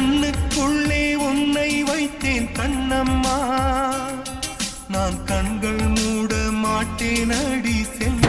கண்ணுக்குள்ளே உன்னை வைத்தேன் கண்ணம்மா. நான் கண்கள் மூட மாட்டேன் அடி செல்